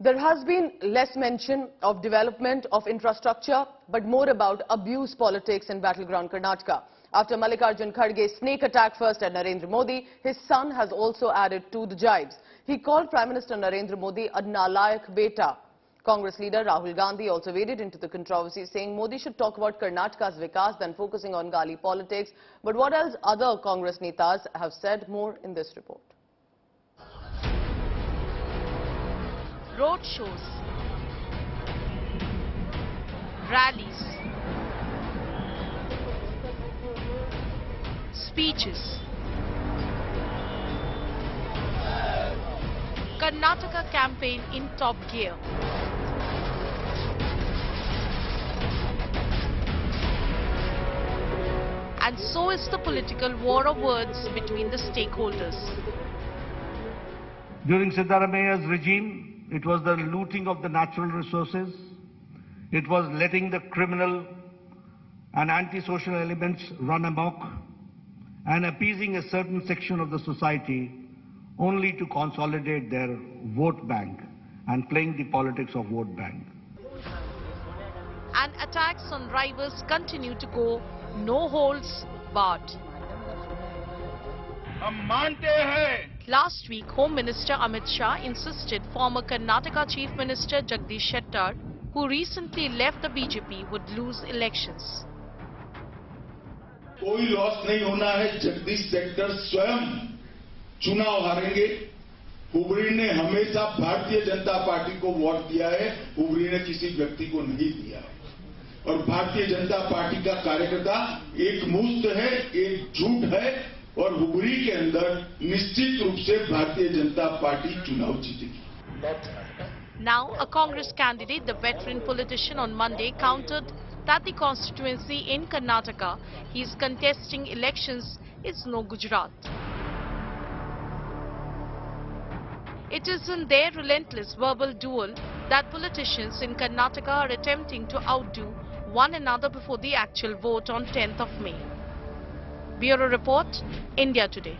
There has been less mention of development of infrastructure, but more about abuse politics in battleground Karnataka. After Mallikarjun Kharge's snake attack first at Narendra Modi, his son has also added to the jibes. He called Prime Minister Narendra Modi a nalayak beta. Congress leader Rahul Gandhi also waded into the controversy, saying Modi should talk about Karnataka's vikas than focusing on Gali politics. But what else other Congress netas have said more in this report. Road shows, rallies, speeches. Karnataka campaign in top gear. And so is the political war of words between the stakeholders. During Siddaramaiah's regime, it was the looting of the natural resources. It was letting the criminal and antisocial elements run amok and appeasing a certain section of the society only to consolidate their vote bank and playing the politics of vote bank. And attacks on rivals continue to go no holds barred. हम मानते हैं Last week, Home Minister Amit Shah insisted former Karnataka Chief Minister Jagdish Shettar, who recently left the BJP, would lose elections. कोई loss नहीं होना है Jagdish sector स्वयं चुनाव हारेंगे हुबरी ने हमेशा भारतीय जनता पार्टी को वोट दिया है हुबरी ने किसी व्यक्ति को नहीं दिया है और भारतीय जनता पार्टी का कार्यकर्ता एक मुस्त है एक झूठ है और हुबरी के अंदर निश्चित रूप से भारतीय जनता पार्टी चुनाव जीतेगी Now, a Congress candidate, the veteran politician, on Monday countered that the constituency in Karnataka he is contesting elections is no Gujarat. It is in their relentless verbal duel that politicians in Karnataka are attempting to outdo one another before the actual vote on 10th of May. Bureau Report, India Today.